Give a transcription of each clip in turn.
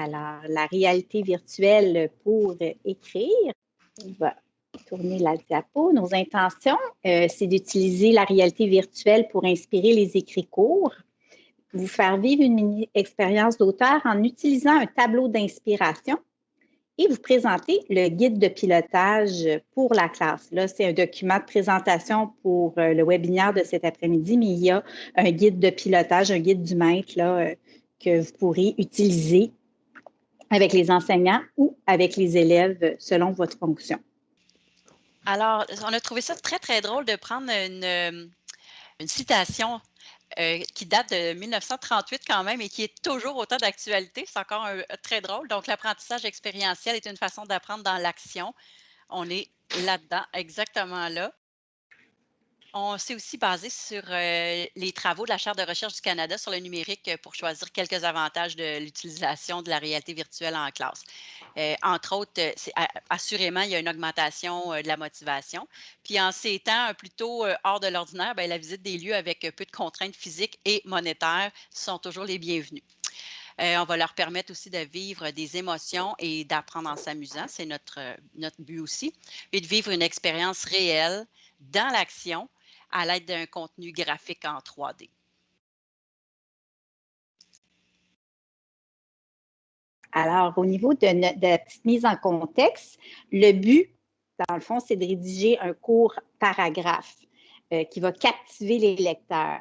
Alors, la réalité virtuelle pour écrire. On va tourner la diapo. Nos intentions, euh, c'est d'utiliser la réalité virtuelle pour inspirer les écrits courts, vous faire vivre une mini-expérience d'auteur en utilisant un tableau d'inspiration et vous présenter le guide de pilotage pour la classe. Là, c'est un document de présentation pour euh, le webinaire de cet après-midi, mais il y a un guide de pilotage, un guide du maître euh, que vous pourrez utiliser avec les enseignants ou avec les élèves selon votre fonction? Alors, on a trouvé ça très, très drôle de prendre une, une citation euh, qui date de 1938 quand même et qui est toujours autant d'actualité. C'est encore très drôle. Donc, l'apprentissage expérientiel est une façon d'apprendre dans l'action. On est là-dedans, exactement là. On s'est aussi basé sur euh, les travaux de la Charte de recherche du Canada sur le numérique euh, pour choisir quelques avantages de l'utilisation de la réalité virtuelle en classe. Euh, entre autres, assurément, il y a une augmentation de la motivation. Puis en ces temps plutôt hors de l'ordinaire, ben, la visite des lieux avec peu de contraintes physiques et monétaires sont toujours les bienvenus. on va leur permettre aussi de vivre des émotions et d'apprendre en s'amusant. C'est notre, notre but aussi. Et de vivre une expérience réelle dans l'action à l'aide d'un contenu graphique en 3D. Alors, au niveau de, la petite mise en contexte, le but, dans le fond, c'est de rédiger un court paragraphe euh, qui va captiver les lecteurs.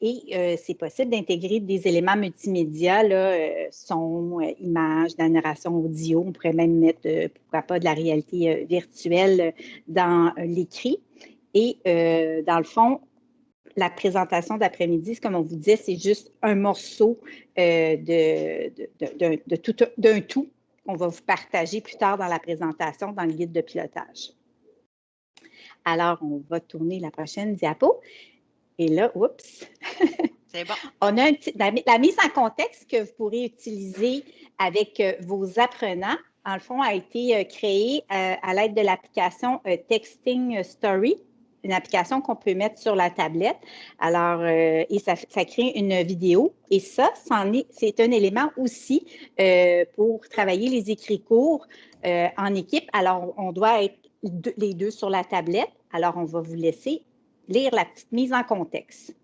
Et euh, c'est possible d'intégrer des éléments multimédia, euh, son, images, la narration audio. On pourrait même mettre, pourquoi pas, de la réalité virtuelle dans l'écrit. Et euh, dans le fond, la présentation d'après-midi, comme on vous disait, c'est juste un morceau euh, de, tout, d'un tout qu'on va vous partager plus tard dans la présentation, dans le guide de pilotage. Alors, on va tourner la prochaine diapo. Et là, oups! C'est bon. on a la, mise en contexte que vous pourrez utiliser avec euh, vos apprenants, en le fond, a été créée à l'aide de l'application Texting Story une application qu'on peut mettre sur la tablette. Alors, euh, et ça, crée une vidéo. Et ça, c'est un élément aussi euh, pour travailler les écrits courts euh, en équipe. Alors, on doit être les deux sur la tablette. Alors, on va vous laisser lire la petite mise en contexte.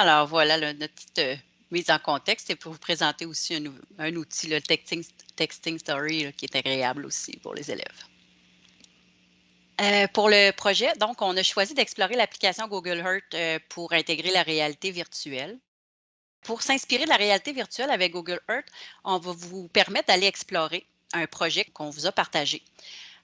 Alors, voilà notre petite euh, mise en contexte et pour vous présenter aussi un, outil, le Texting, Story, qui est agréable aussi pour les élèves. Euh, pour le projet, donc, on a choisi d'explorer l'application Google Earth euh, pour intégrer la réalité virtuelle. Pour s'inspirer de la réalité virtuelle avec Google Earth, on va vous permettre d'aller explorer un projet qu'on vous a partagé.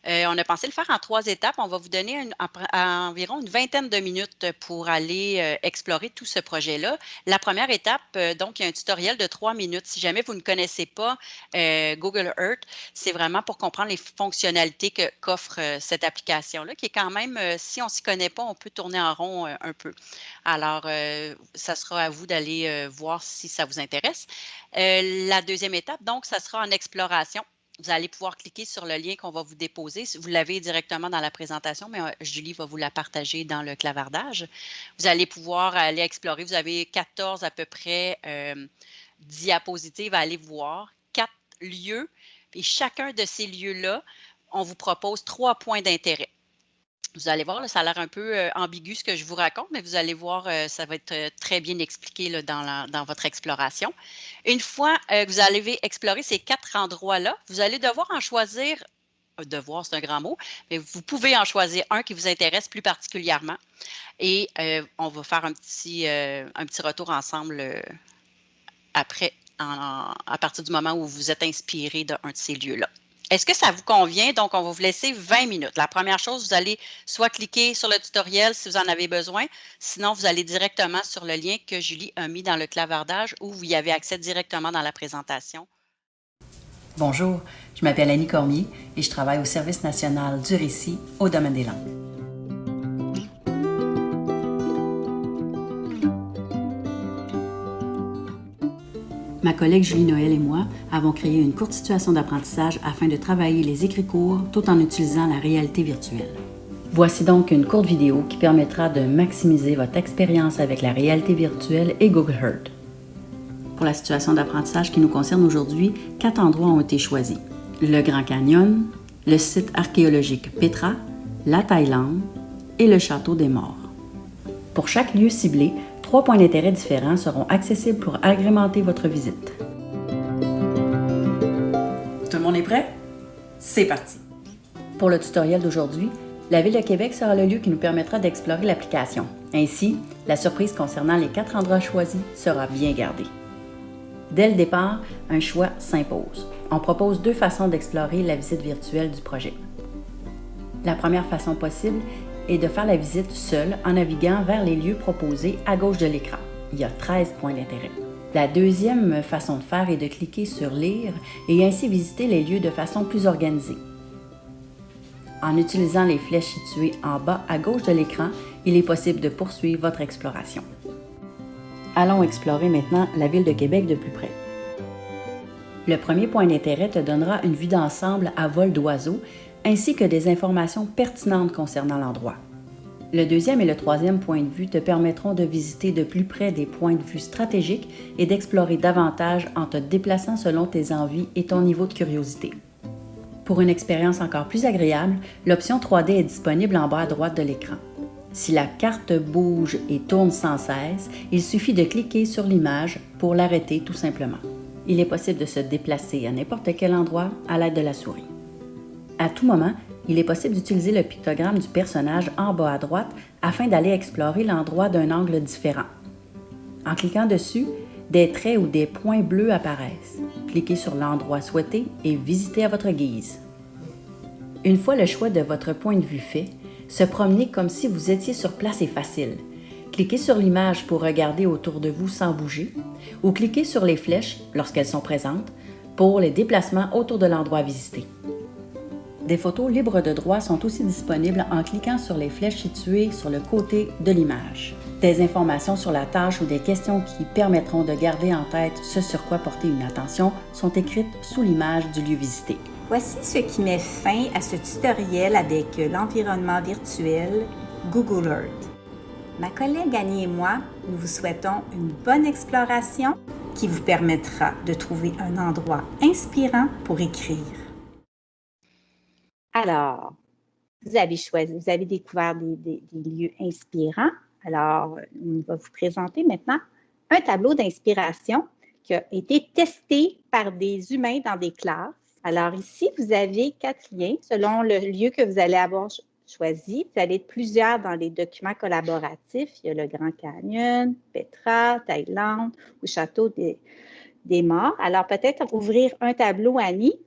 Euh, on a pensé le faire en trois étapes. On va vous donner environ une vingtaine de minutes pour aller euh, explorer tout ce projet-là. La première étape, euh, donc, il y a un tutoriel de trois minutes. Si jamais vous ne connaissez pas Google Earth, c'est vraiment pour comprendre les fonctionnalités qu'offre cette application-là, qui est quand même, si on ne s'y connaît pas, on peut tourner en rond un peu. Alors, ça sera à vous d'aller voir si ça vous intéresse. la deuxième étape, donc, ça sera en exploration vous allez pouvoir cliquer sur le lien qu'on va vous déposer. Vous l'avez directement dans la présentation, mais euh, Julie va vous la partager dans le clavardage. Vous allez pouvoir aller explorer. Vous avez 14 à peu près euh, diapositives à aller voir, quatre lieux. Et chacun de ces lieux-là, on vous propose trois points d'intérêt. Vous allez voir, ça a l'air un peu euh, ambigu ce que je vous raconte, mais vous allez voir, euh, ça va être euh, très bien expliqué dans, votre exploration. Une fois que vous allez explorer ces quatre endroits-là, vous allez devoir en choisir devoir, c'est un grand mot, mais vous pouvez en choisir un qui vous intéresse plus particulièrement. Et on va faire un petit retour ensemble après, à partir du moment où vous êtes inspiré d'un de ces lieux-là. Est-ce que ça vous convient? Donc, on va vous laisser 20 minutes. La première chose, vous allez soit cliquer sur le tutoriel si vous en avez besoin, sinon vous allez directement sur le lien que Julie a mis dans le clavardage où vous y avez accès directement dans la présentation. Bonjour, je m'appelle Annie Cormier et je travaille au Service national du récit au domaine des langues. Ma collègue Julie Noël et moi avons créé une courte situation d'apprentissage afin de travailler les écrits courts tout en utilisant la réalité virtuelle. Voici donc une courte vidéo qui permettra de maximiser votre expérience avec la réalité virtuelle et Google Earth. Pour la situation d'apprentissage qui nous concerne aujourd'hui, quatre endroits ont été choisis. Le Grand Canyon, le site archéologique Petra, la Thaïlande et le Château des Morts. Pour chaque lieu ciblé, Trois points d'intérêt différents seront accessibles pour agrémenter votre visite. Tout le monde est prêt? C'est parti! Pour le tutoriel d'aujourd'hui, la Ville de Québec sera le lieu qui nous permettra d'explorer l'application. Ainsi, la surprise concernant les quatre endroits choisis sera bien gardée. Dès le départ, un choix s'impose. On propose deux façons d'explorer la visite virtuelle du projet. La première façon possible et de faire la visite seule en naviguant vers les lieux proposés à gauche de l'écran. Il y a 13 points d'intérêt. La deuxième façon de faire est de cliquer sur Lire et ainsi visiter les lieux de façon plus organisée. En utilisant les flèches situées en bas à gauche de l'écran, il est possible de poursuivre votre exploration. Allons explorer maintenant la ville de Québec de plus près. Le premier point d'intérêt te donnera une vue d'ensemble à vol d'oiseau ainsi que des informations pertinentes concernant l'endroit. Le deuxième et le troisième point de vue te permettront de visiter de plus près des points de vue stratégiques et d'explorer davantage en te déplaçant selon tes envies et ton niveau de curiosité. Pour une expérience encore plus agréable, l'option 3D est disponible en bas à droite de l'écran. Si la carte bouge et tourne sans cesse, il suffit de cliquer sur l'image pour l'arrêter tout simplement. Il est possible de se déplacer à n'importe quel endroit à l'aide de la souris. À tout moment, il est possible d'utiliser le pictogramme du personnage en bas à droite afin d'aller explorer l'endroit d'un angle différent. En cliquant dessus, des traits ou des points bleus apparaissent. Cliquez sur l'endroit souhaité et visitez à votre guise. Une fois le choix de votre point de vue fait, se promener comme si vous étiez sur place est facile. Cliquez sur l'image pour regarder autour de vous sans bouger ou cliquez sur les flèches, lorsqu'elles sont présentes, pour les déplacements autour de l'endroit visité. Des photos libres de droit sont aussi disponibles en cliquant sur les flèches situées sur le côté de l'image. Des informations sur la tâche ou des questions qui permettront de garder en tête ce sur quoi porter une attention sont écrites sous l'image du lieu visité. Voici ce qui met fin à ce tutoriel avec l'environnement virtuel Google Earth. Ma collègue Annie et moi, nous vous souhaitons une bonne exploration qui vous permettra de trouver un endroit inspirant pour écrire. Alors, vous avez choisi, vous avez découvert des, lieux inspirants. Alors, on va vous présenter maintenant un tableau d'inspiration qui a été testé par des humains dans des classes. Alors ici, vous avez quatre liens selon le lieu que vous allez avoir choisi. Vous allez être plusieurs dans les documents collaboratifs. Il y a le Grand Canyon, Petra, Thaïlande ou Château des, des Morts. Alors peut-être ouvrir un tableau, Annie,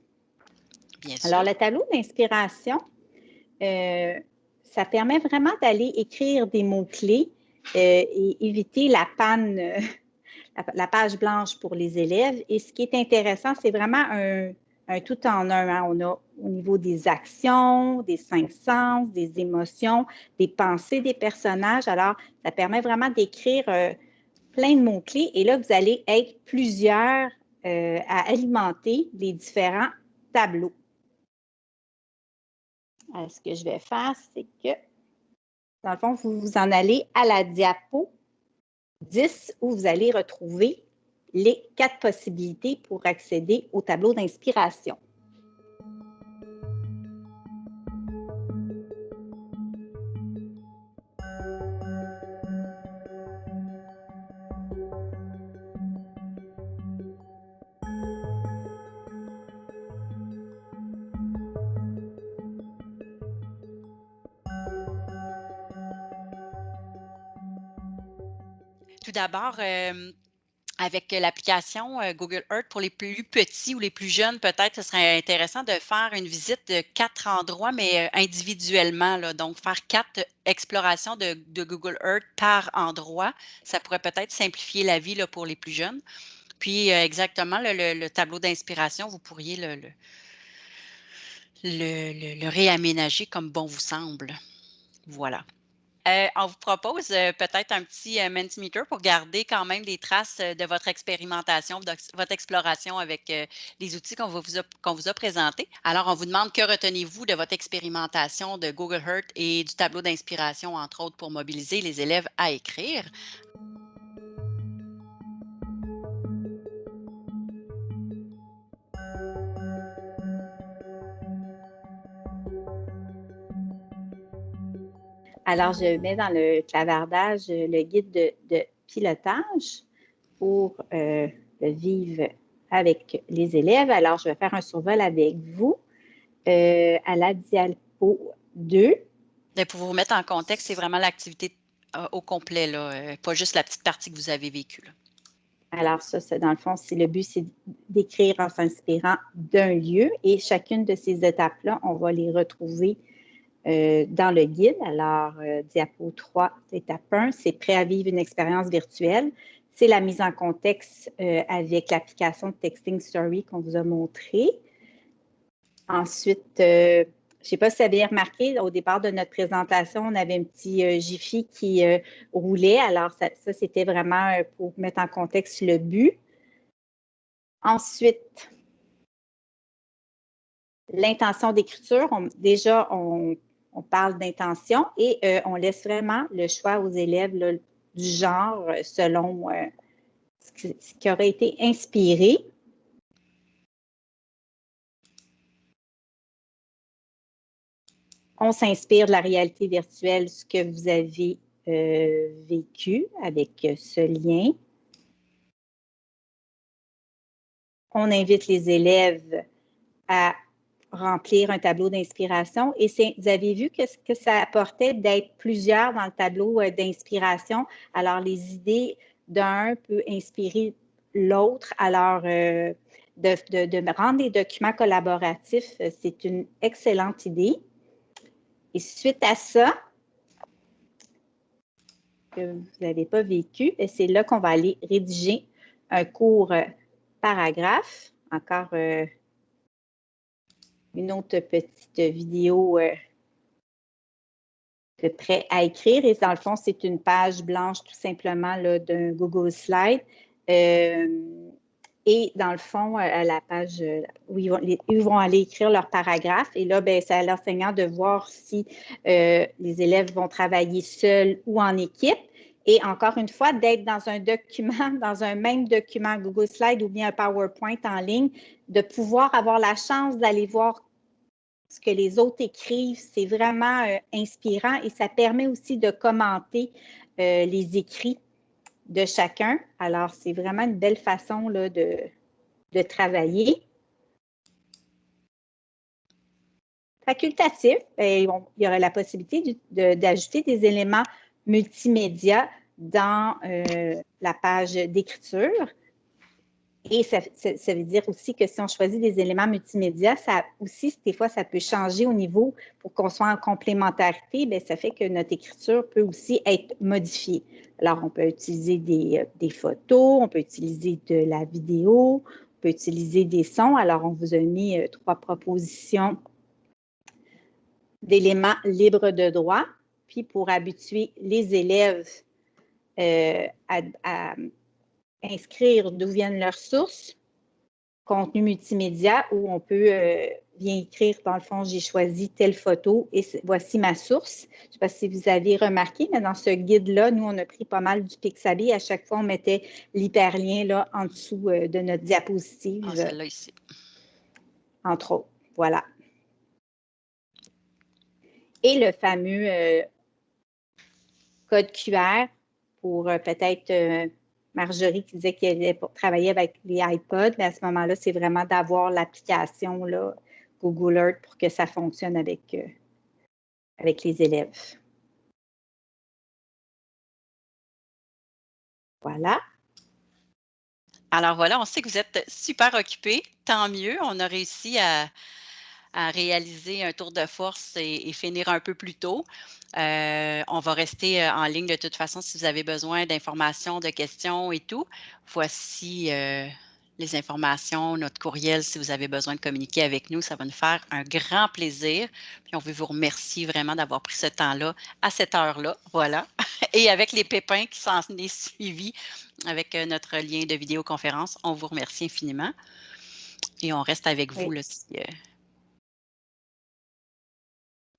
alors, le tableau d'inspiration, euh, ça permet vraiment d'aller écrire des mots-clés euh, et éviter la panne, euh, la, page blanche pour les élèves. Et ce qui est intéressant, c'est vraiment un, tout en un. Hein. On a au niveau des actions, des cinq sens, des émotions, des pensées des personnages. Alors, ça permet vraiment d'écrire plein de mots-clés. Et là, vous allez être plusieurs à alimenter les différents tableaux. Euh, ce que je vais faire, c'est que, dans le fond, vous vous en allez à la diapo 10 où vous allez retrouver les quatre possibilités pour accéder au tableau d'inspiration. Tout d'abord, euh, avec l'application euh, Google Earth, pour les plus petits ou les plus jeunes, peut-être ce serait intéressant de faire une visite de quatre endroits, mais individuellement. Là, donc, faire quatre explorations de, Google Earth par endroit, ça pourrait peut-être simplifier la vie pour les plus jeunes. Puis, exactement, le, tableau d'inspiration, vous pourriez le, réaménager comme bon vous semble. Voilà. Euh, on vous propose euh, peut-être un petit euh, Mentimeter pour garder quand même des traces de votre expérimentation, de votre exploration avec les outils qu'on vous, vous, a présentés. Alors, on vous demande que retenez-vous de votre expérimentation de Google Earth et du tableau d'inspiration, entre autres, pour mobiliser les élèves à écrire. Alors, je mets dans le clavardage euh, le guide de, pilotage pour euh, le vivre avec les élèves. Alors, je vais faire un survol avec vous euh, à la diapo 2. Ben, pour vous remettre en contexte, c'est vraiment l'activité au complet, là, pas juste la petite partie que vous avez vécue. Alors, ça, dans le fond, c'est le but, c'est d'écrire en s'inspirant d'un lieu et chacune de ces étapes-là, on va les retrouver euh, dans le guide. Alors, euh, diapo 3, étape 1, c'est prêt à vivre une expérience virtuelle. C'est la mise en contexte euh, avec l'application Texting Story qu'on vous a montré. Ensuite, je ne sais pas si vous avez remarqué, au départ de notre présentation, on avait un petit Jiffy qui roulait. Alors, ça c'était vraiment pour mettre en contexte le but. Ensuite, l'intention d'écriture. Déjà, on on parle d'intention et euh, on laisse vraiment le choix aux élèves du genre euh, selon euh, ce, qui, aurait été inspiré. On s'inspire de la réalité virtuelle, ce que vous avez vécu avec ce lien. On invite les élèves à remplir un tableau d'inspiration. Et vous avez vu que ce que ça apportait d'être plusieurs dans le tableau euh, d'inspiration? Alors, les idées d'un peut inspirer l'autre. Alors, euh, de, rendre des documents collaboratifs, euh, c'est une excellente idée. Et suite à ça, que vous n'avez pas vécu, c'est là qu'on va aller rédiger un court paragraphe. Encore une autre petite vidéo euh, de prêt à écrire. Et dans le fond, c'est une page blanche tout simplement d'un Google Slide. Euh, et dans le fond, euh, à la page où ils vont, aller écrire leur paragraphe. Et là, ben, c'est à l'enseignant de voir si les élèves vont travailler seuls ou en équipe. Et encore une fois, d'être dans un document, dans un même document Google Slide ou bien un PowerPoint en ligne, de pouvoir avoir la chance d'aller voir ce que les autres écrivent, c'est vraiment euh, inspirant et ça permet aussi de commenter euh, les écrits de chacun. Alors, c'est vraiment une belle façon là, de, de travailler. Facultatif, il y aurait la possibilité d'ajouter des éléments multimédia dans euh, la page d'écriture. Et ça, veut dire aussi que si on choisit des éléments multimédia, ça aussi, des fois, ça peut changer au niveau pour qu'on soit en complémentarité. Bien, ça fait que notre écriture peut aussi être modifiée. Alors, on peut utiliser des, euh, des, photos, on peut utiliser de la vidéo, on peut utiliser des sons. Alors, on vous a mis euh, trois propositions d'éléments libres de droit. Puis, pour habituer les élèves euh, à, inscrire d'où viennent leurs sources, contenu multimédia, où on peut euh, bien écrire, dans le fond, j'ai choisi telle photo et voici ma source. Je ne sais pas si vous avez remarqué, mais dans ce guide-là, nous, on a pris pas mal du Pixabay. À chaque fois, on mettait l'hyperlien là en dessous euh, de notre diapositive. Ah, celle-là ici. Entre autres. Voilà. Et le fameux code QR pour euh, peut-être euh, Marjorie qui disait qu'elle travailler avec les iPods, mais à ce moment-là, c'est vraiment d'avoir l'application Google Earth pour que ça fonctionne avec, euh, avec les élèves. Voilà. Alors voilà, on sait que vous êtes super occupés. Tant mieux, on a réussi à, réaliser un tour de force et, finir un peu plus tôt. Euh, on va rester euh, en ligne de toute façon si vous avez besoin d'informations, de questions et tout. Voici euh, les informations, notre courriel si vous avez besoin de communiquer avec nous. Ça va nous faire un grand plaisir. Puis on veut vous remercier vraiment d'avoir pris ce temps-là à cette heure-là. Voilà. Et avec les pépins qui s'en est suivis avec notre lien de vidéoconférence, on vous remercie infiniment. Et on reste avec vous là, si euh,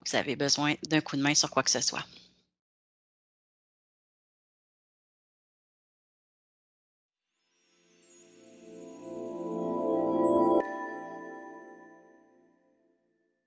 vous avez besoin d'un coup de main sur quoi que ce soit.